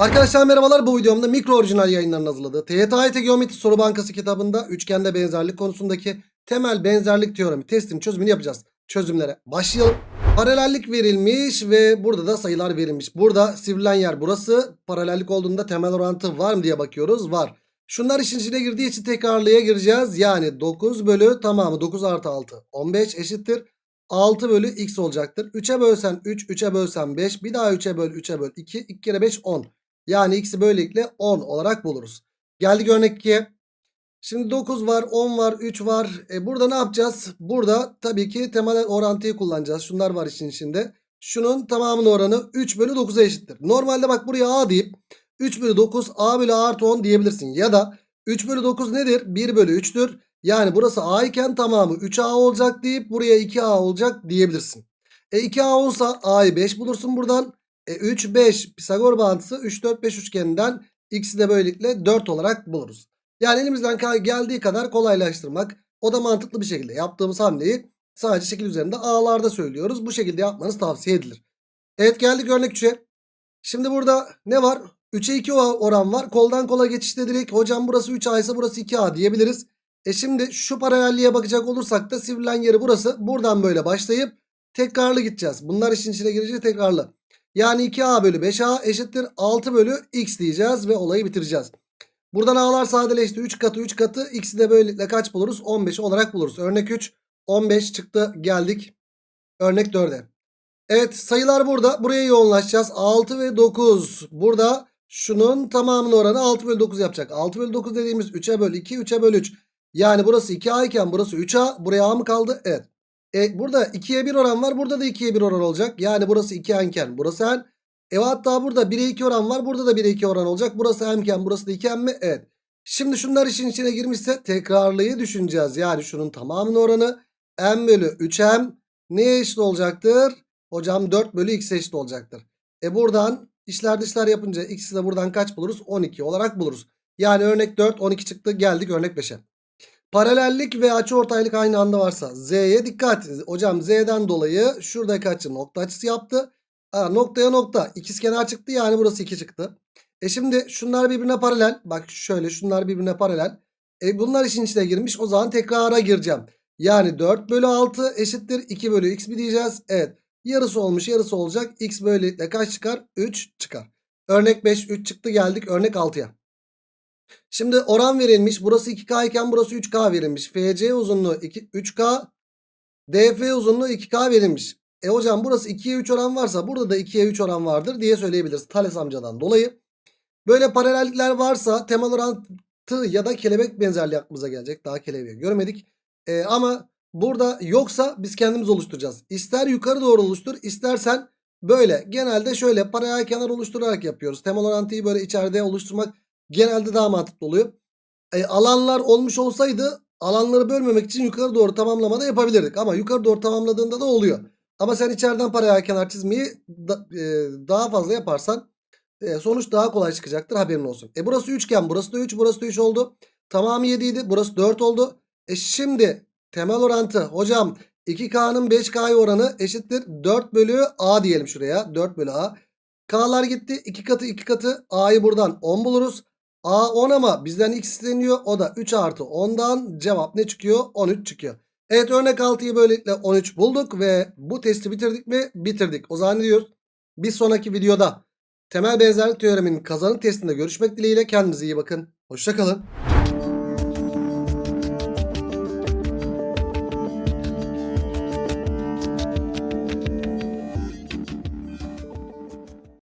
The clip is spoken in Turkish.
Arkadaşlar merhabalar bu videomda mikro orijinal yayınlarının hazırladığı TYT Geometri Soru Bankası kitabında üçgende benzerlik konusundaki temel benzerlik teoremi testin çözümünü yapacağız. Çözümlere başlayalım. Paralellik verilmiş ve burada da sayılar verilmiş. Burada sivrilen yer burası. Paralellik olduğunda temel orantı var mı diye bakıyoruz. Var. Şunlar işin içine girdiği için tekrarlıya gireceğiz. Yani 9 bölü tamamı 9 artı 6 15 eşittir. 6 bölü x olacaktır. 3'e bölsen 3, 3'e bölsen 5. Bir daha 3'e böl, 3'e böl 2. 2 kere 5 10. Yani x'i böylelikle 10 olarak buluruz. Geldik örnek 2'ye. Şimdi 9 var, 10 var, 3 var. E burada ne yapacağız? Burada tabii ki temel orantıyı kullanacağız. Şunlar var işin içinde. Şunun tamamının oranı 3 bölü 9'a eşittir. Normalde bak buraya a deyip 3 bölü 9 a bölü a artı 10 diyebilirsin. Ya da 3 bölü 9 nedir? 1 bölü 3'tür. Yani burası a iken tamamı 3a olacak deyip buraya 2a olacak diyebilirsin. E 2a olsa a'yı 5 bulursun buradan. E 3, 5 Pisagor bağıntısı 3, 4, 5 üçgeninden x'i de böylelikle 4 olarak buluruz. Yani elimizden geldiği kadar kolaylaştırmak. O da mantıklı bir şekilde yaptığımız hamleyi sadece şekil üzerinde a'larda söylüyoruz. Bu şekilde yapmanız tavsiye edilir. Evet geldik örnek 3'e. Şimdi burada ne var? 3'e 2 oran var. Koldan kola geçişte direkt hocam burası 3a ise burası 2a diyebiliriz. E şimdi şu paralelliğe bakacak olursak da sivrilen yeri burası. Buradan böyle başlayıp tekrarlı gideceğiz. Bunlar işin içine girince tekrarlı. Yani 2a bölü 5a eşittir 6 bölü x diyeceğiz ve olayı bitireceğiz. Buradan a'lar sadeleşti. 3 katı 3 katı x'i de böylelikle kaç buluruz? 15 olarak buluruz. Örnek 3 15 çıktı geldik. Örnek 4'e. Evet sayılar burada. Buraya yoğunlaşacağız. 6 ve 9. Burada şunun tamamının oranı 6 bölü 9 yapacak. 6 bölü 9 dediğimiz 3'e böl 2 3'e böl 3. Yani burası 2a iken burası 3a. Buraya a mı kaldı? Evet. E, burada 2'ye 1 oran var. Burada da 2'ye 1 oran olacak. Yani burası 2 enken. Burası en. E hatta burada 1'e 2 oran var. Burada da 1'e 2 oran olacak. Burası emken. Burası da 2 en mi? Evet. Şimdi şunlar işin içine girmişse tekrarlıyı düşüneceğiz. Yani şunun tamamının oranı m bölü 3m neye eşit olacaktır? Hocam 4 bölü x eşit olacaktır. E buradan işler dışlar yapınca x'i de buradan kaç buluruz? 12 olarak buluruz. Yani örnek 4 12 çıktı. Geldik örnek 5'e. Paralellik ve açıortaylık aynı anda varsa Z'ye dikkat. Hocam Z'den dolayı şuradaki açı nokta açısı yaptı. Aa, noktaya nokta. İkizkenar çıktı yani burası 2 çıktı. E şimdi şunlar birbirine paralel. Bak şöyle şunlar birbirine paralel. E bunlar işin içine girmiş. O zaman tekrara gireceğim. Yani 4 bölü 6 eşittir 2 bölü x mi diyeceğiz? Evet. Yarısı olmuş yarısı olacak. X böylelikle kaç çıkar? 3 çıkar. Örnek 5 3 çıktı geldik örnek 6'ya. Şimdi oran verilmiş. Burası 2K iken burası 3K verilmiş. FC uzunluğu 2, 3K. DF uzunluğu 2K verilmiş. E hocam burası 2'ye 3 oran varsa burada da 2'ye 3 oran vardır diye söyleyebiliriz. Thales amcadan dolayı. Böyle paralellikler varsa temel orantı ya da kelebek benzerliği aklımıza gelecek. Daha kelebeği görmedik. E, ama burada yoksa biz kendimiz oluşturacağız. İster yukarı doğru oluştur istersen böyle genelde şöyle paralel kenar oluşturarak yapıyoruz. Temel orantıyı böyle içeride oluşturmak genelde daha mantıklı oluyor. E, alanlar olmuş olsaydı alanları bölmemek için yukarı doğru tamamlamada yapabilirdik. Ama yukarı doğru tamamladığında da oluyor. Ama sen içeriden paralel kenar çizmeyi da, e, daha fazla yaparsan e, sonuç daha kolay çıkacaktır haberin olsun. E burası üçgen burası da 3 burası da 3 oldu. Tamamı 7 idi burası 4 oldu. E şimdi temel orantı hocam 2K'nın 5K'ya oranı eşittir 4 bölü A diyelim şuraya 4 bölü A. K'lar gitti 2 katı 2 katı A'yı buradan 10 buluruz. A 10 ama bizden x isteniyor. O da 3 artı 10'dan cevap ne çıkıyor? 13 çıkıyor. Evet örnek 6'yı böylelikle 13 bulduk ve bu testi bitirdik mi? Bitirdik. O zaman ne diyoruz? Bir sonraki videoda temel benzerlik teoreminin kazanım testinde görüşmek dileğiyle kendinize iyi bakın. Hoşçakalın.